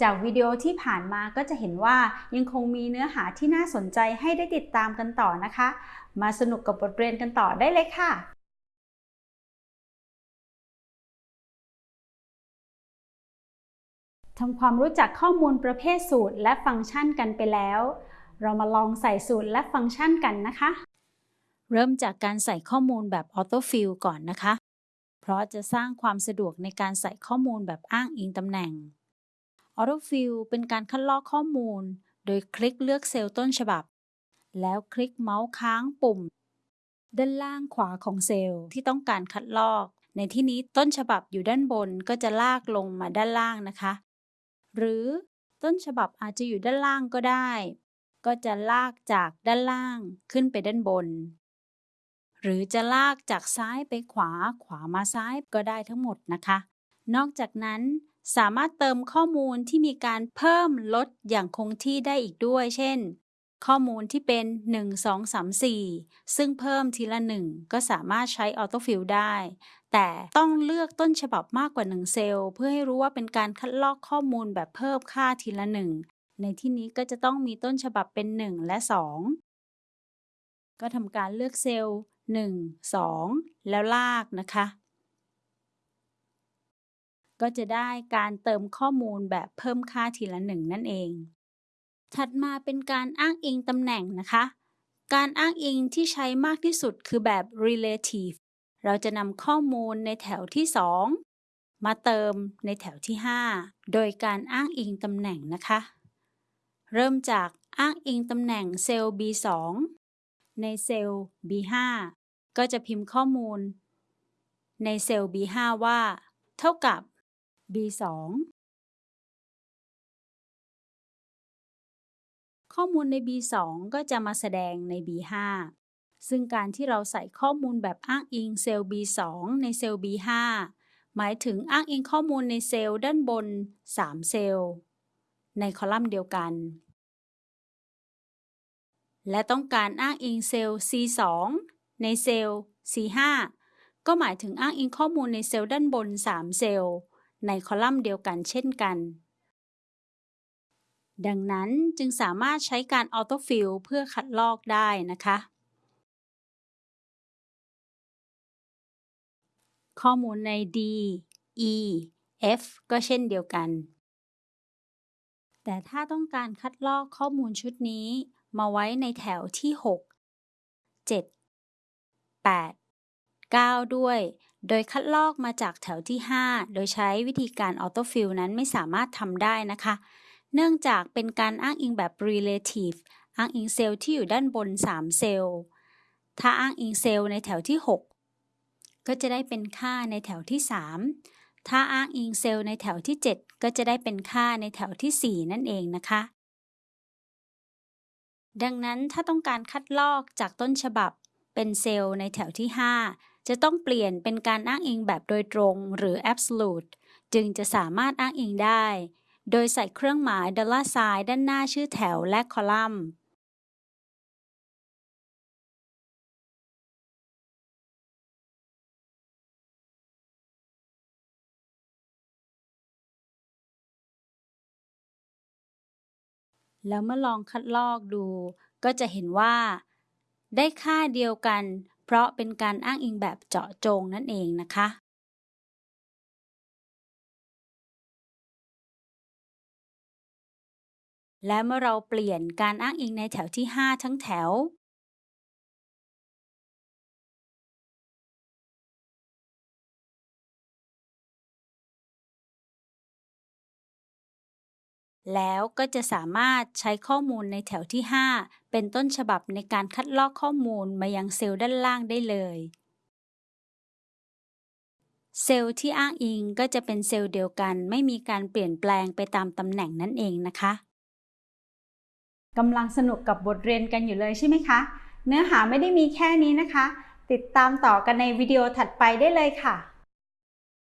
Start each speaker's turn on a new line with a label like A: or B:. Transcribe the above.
A: จากวิดีโอที่ผ่านมาก็จะเห็นว่ายังคงมีเนื้อหาที่น่าสนใจให้ได้ติดตามกันต่อนะคะ มาสนุกกับบทเรียนกันต่อได้เลยค่ะทำความรู้จักข้อมูลประเภทสูตรและฟังก์ชันกันไปแล้ว เรามาลองใส่สูตรและฟังก์ชันกันนะคะ เริ่มจากการใส่ข้อมูลแบบ Auto Fill ก่อนนะคะ เพราะจะสร้างความสะดวกในการใส่ข้อมูลแบบอ้างอิงตำแหน่ง AutoFill เป็นการคัดลอกข้อมูล โดยคลิกเลือกเซลล์ต้นฉบับ แล้วคลิกเมาส์ค้างปุ่ม ด้านล่างขวาของเซลล์ที่ต้องการคัดลอก ในที่นี้ต้นฉบับอยู่ด้านบนก็จะลากลงมาด้านล่างนะคะ หรือต้นฉบับอาจจะอยู่ด้านล่างก็ได้ ก็จะลากจากด้านล่างขึ้นไปด้านบน หรือจะลากจากซ้ายไปขวาขวามาซ้ายก็ได้ทั้งหมดนะคะ นอกจากนั้น สามารถเติมข้อมูลที่มีการเพิ่มลดอย่างคงที่ได้อีกด้วย เช่น ข้อมูลที่เป็น 1 2 3 4 ซึ่งเพิ่มทีละ 1 ก็สามารถใช้ AutoFill ได้ แต่ต้องเลือกต้นฉบับมากกว่า 1 เซลล์ เพื่อให้รู้ว่าเป็นการคัดลอกข้อมูลแบบเพิ่มค่าทีละ 1 ในที่นี้ก็จะต้องมีต้นฉบับเป็น 1 และ 2 ก็ทำการเลือกเซลล์ 1 2 แล้วลากนะคะ ก็จะได้การเติมข้อมูลแบบเพิ่มค่าทีละ1นั่นเอง ถัดมาเป็นการอ้างอิงตำแหน่งนะคะ การอ้างอิงที่ใช้มากที่สุดคือแบบ relative เราจะนำข้อมูลในแถวที่ 2 มาเติมในแถวที่ 5 โดยการอ้างอิงตำแหน่งนะคะ เริ่มจากอ้างอิงตำแหน่งเซลล์ B2 ในเซลล์ B5 ก็จะพิมพ์ข้อมูล ในเซลล์ B5 ว่า เท่ากับ B2 ข้อมูลใน B2 ก็จะมาแสดงใน B5 ซึ่งการที่เราใส่ข้อมูลแบบอ้างอิงเซลล์ B2 ในเซลล์ B5 หมายถึงอ้างอิงข้อมูลในเซลล์ด้านบน 3 เซลล์ ในคอลัมน์เดียวกัน และต้องการอ้างอิงเซลล์ C2 ในเซลล์ C5 ก็หมายถึงอ้างอิงข้อมูลในเซลล์ด้านบน 3 เซลล์ ในคอลัมน์เดียวกันเช่นกัน ดังนั้นจึงสามารถใช้การ AutoFill เพื่อคัดลอกได้นะคะ ข้อมูลใน D E F ก็เช่นเดียวกัน แต่ถ้าต้องการคัดลอกข้อมูลชุดนี้มาไว้ในแถวที่ 6 7 8 9 ด้วย โดยคัดลอกมาจากแถวที่ 5 โดยใช้วิธีการ AutoFill นั้นไม่สามารถทำได้นะคะ เนื่องจากเป็นการอ้างอิงแบบ relative อ้างอิงเซลล์ที่อยู่ด้านบน 3 เซลล์ ถ้าอ้างอิงเซลล์ในแถวที่ 6 ก็จะได้เป็นค่าในแถวที่ 3 ถ้าอ้างอิงเซลล์ในแถวที่ 7 ก็จะได้เป็นค่าในแถวที่ 4 นั่นเองนะคะ ดังนั้นถ้าต้องการคัดลอกจากต้นฉบับเป็นเซลล์ในแถวที่ 5 จะต้องเปลี่ยนเป็นการอ้างอิงแบบโดยตรงหรือ absolute จึงจะสามารถอ้างอิงได้ โดยใส่เครื่องหมายดอลลาร์ไซน์ด้านหน้าชื่อแถวและคอลัมน์แล้วเมื่อลองคัดลอกดู ก็จะเห็นว่า ได้ค่าเดียวกัน เพราะเป็นการอ้างอิงแบบเจาะจงนั่นเองนะคะและเมื่อเราเปลี่ยนการอ้างอิงในแถวที่ 5 ทั้งแถว แล้วก็จะสามารถใช้ข้อมูลในแถวที่ 5 เป็นต้นฉบับในการคัดลอกข้อมูลมายังเซลล์ด้านล่างได้เลย เซลล์ที่อ้างอิงก็จะเป็นเซลล์เดียวกัน ไม่มีการเปลี่ยนแปลงไปตามตำแหน่งนั่นเองนะคะกำลังสนุกกับบทเรียนกันอยู่เลยใช่ไหมคะ เนื้อหาไม่ได้มีแค่นี้นะคะ ติดตามต่อกันในวิดีโอถัดไปได้เลยค่ะ